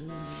Hallelujah.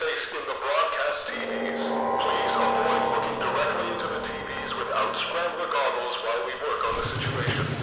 faced in the broadcast TVs. Please avoid looking directly into the TVs without scrambler goggles while we work on the situation.